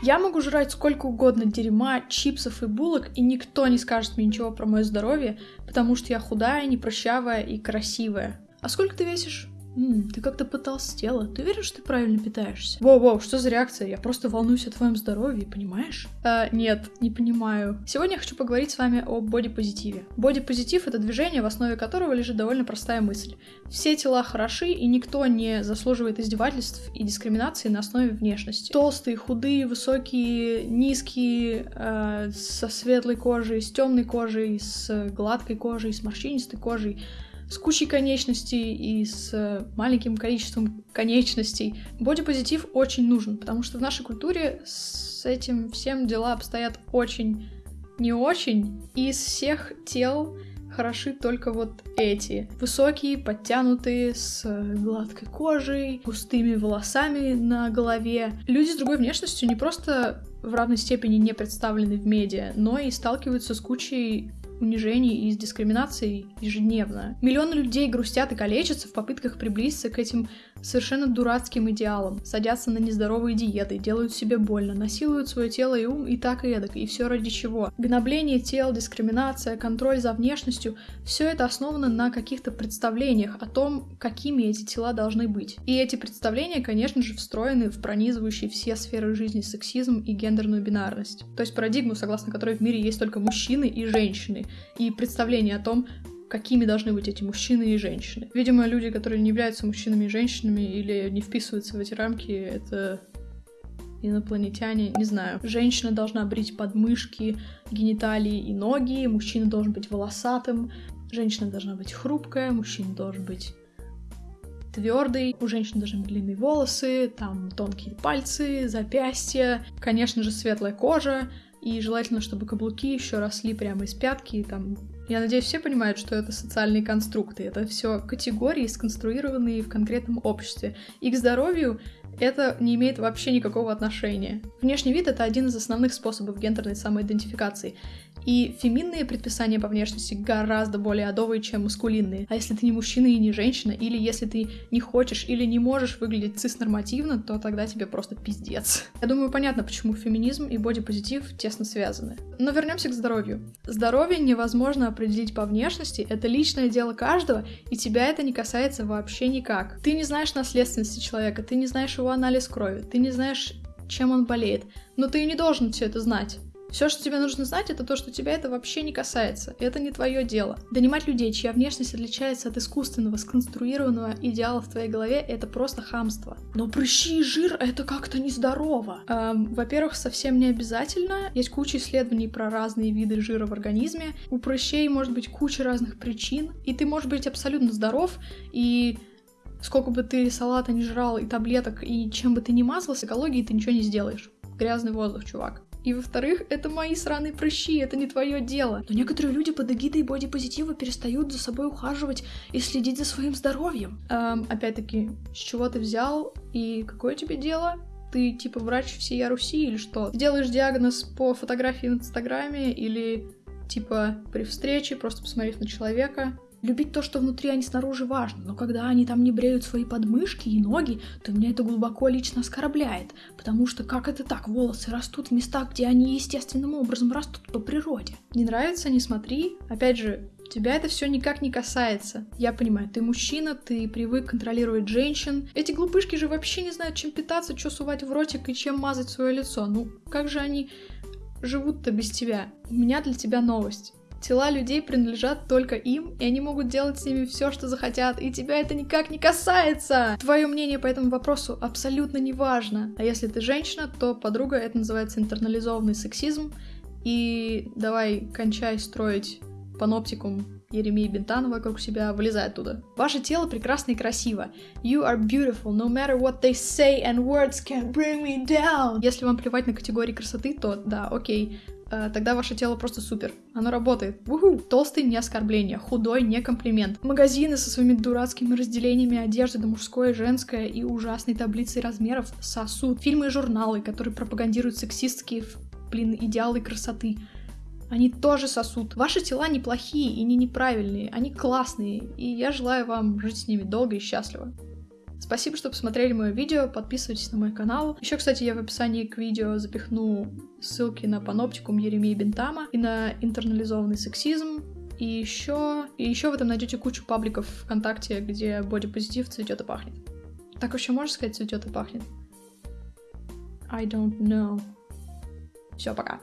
Я могу жрать сколько угодно дерьма, чипсов и булок, и никто не скажет мне ничего про мое здоровье, потому что я худая, непрощавая и красивая. А сколько ты весишь? М, ты как-то потолстела. Ты уверен, что ты правильно питаешься? Воу-воу, что за реакция? Я просто волнуюсь о твоем здоровье, понимаешь? А, нет, не понимаю. Сегодня я хочу поговорить с вами о бодипозитиве. Бодипозитив — это движение, в основе которого лежит довольно простая мысль. Все тела хороши, и никто не заслуживает издевательств и дискриминации на основе внешности. Толстые, худые, высокие, низкие, э, со светлой кожей, с темной кожей, с гладкой кожей, с морщинистой кожей — с кучей конечностей и с э, маленьким количеством конечностей. Бодипозитив очень нужен, потому что в нашей культуре с этим всем дела обстоят очень не очень. И из всех тел хороши только вот эти. Высокие, подтянутые, с гладкой кожей, густыми волосами на голове. Люди с другой внешностью не просто в равной степени не представлены в медиа, но и сталкиваются с кучей унижений и с дискриминацией ежедневно. Миллионы людей грустят и калечатся в попытках приблизиться к этим совершенно дурацким идеалам, садятся на нездоровые диеты, делают себе больно, насилуют свое тело и ум и так и эдак, и все ради чего. Гнобление тел, дискриминация, контроль за внешностью — все это основано на каких-то представлениях о том, какими эти тела должны быть. И эти представления, конечно же, встроены в пронизывающие все сферы жизни сексизм и гендерную бинарность. То есть парадигму, согласно которой в мире есть только мужчины и женщины, и представление о том, какими должны быть эти мужчины и женщины. Видимо, люди, которые не являются мужчинами и женщинами или не вписываются в эти рамки, это инопланетяне, не знаю. Женщина должна брить подмышки, гениталии и ноги, мужчина должен быть волосатым, женщина должна быть хрупкая, мужчина должен быть твердый, у женщин быть длинные волосы, там тонкие пальцы, запястья, конечно же, светлая кожа, и желательно, чтобы каблуки еще росли прямо из пятки, и там я надеюсь, все понимают, что это социальные конструкты. Это все категории, сконструированные в конкретном обществе. И к здоровью это не имеет вообще никакого отношения. Внешний вид — это один из основных способов гендерной самоидентификации. И феминные предписания по внешности гораздо более адовые, чем маскулинные. А если ты не мужчина и не женщина, или если ты не хочешь или не можешь выглядеть цис-нормативно, то тогда тебе просто пиздец. Я думаю, понятно, почему феминизм и бодипозитив тесно связаны. Но вернемся к здоровью. Здоровье невозможно определить по внешности, это личное дело каждого, и тебя это не касается вообще никак. Ты не знаешь наследственности человека, ты не знаешь его анализ крови, ты не знаешь, чем он болеет, но ты и не должен все это знать. Все, что тебе нужно знать, это то, что тебя это вообще не касается. Это не твое дело. Донимать людей, чья внешность отличается от искусственного, сконструированного идеала в твоей голове, это просто хамство. Но прыщи и жир — это как-то нездорово. Эм, во-первых, совсем не обязательно. Есть куча исследований про разные виды жира в организме. У прыщей может быть куча разных причин, и ты можешь быть абсолютно здоров, и сколько бы ты салата не жрал, и таблеток, и чем бы ты ни мазал, с экологией ты ничего не сделаешь. Грязный воздух, чувак. И во-вторых, это мои сраные прыщи, это не твое дело. Но некоторые люди под эгидой бодипозитива перестают за собой ухаживать и следить за своим здоровьем. Эм, опять-таки, с чего ты взял и какое тебе дело? Ты типа врач всей Руси или что? Делаешь диагноз по фотографии в Инстаграме или типа при встрече, просто посмотрев на человека. Любить то, что внутри, а не снаружи важно, но когда они там не бреют свои подмышки и ноги, то меня это глубоко лично оскорбляет, потому что как это так, волосы растут в местах, где они естественным образом растут по природе. Не нравится, не смотри. Опять же, Тебя это все никак не касается. Я понимаю, ты мужчина, ты привык контролировать женщин. Эти глупышки же вообще не знают, чем питаться, что сувать в ротик и чем мазать свое лицо. Ну, как же они живут-то без тебя? У меня для тебя новость. Тела людей принадлежат только им, и они могут делать с ними все, что захотят, и тебя это никак не касается. Твое мнение по этому вопросу абсолютно не важно. А если ты женщина, то подруга это называется интернализованный сексизм. И давай кончай строить паноптикум Еремии Бентана вокруг себя, вылезай оттуда. Ваше тело прекрасно и красиво. You are beautiful, no matter what they say, and words can bring me down. Если вам плевать на категории красоты, то да, окей, тогда ваше тело просто супер. Оно работает. Уху! Толстый не оскорбление, худой не комплимент. Магазины со своими дурацкими разделениями одежды на мужское, женское и ужасной таблицей размеров сосуд. Фильмы и журналы, которые пропагандируют сексистские, блин, идеалы красоты. Они тоже сосут. Ваши тела неплохие и не неправильные, они классные, и я желаю вам жить с ними долго и счастливо. Спасибо, что посмотрели мое видео, подписывайтесь на мой канал. Еще, кстати, я в описании к видео запихну ссылки на паноптикум Еремии Бентама и на интернализованный сексизм, и еще, и еще вы там найдете кучу пабликов ВКонтакте, где бодипозитив цветет и пахнет. Так вообще можно сказать цветет и пахнет? I don't know. Все, пока.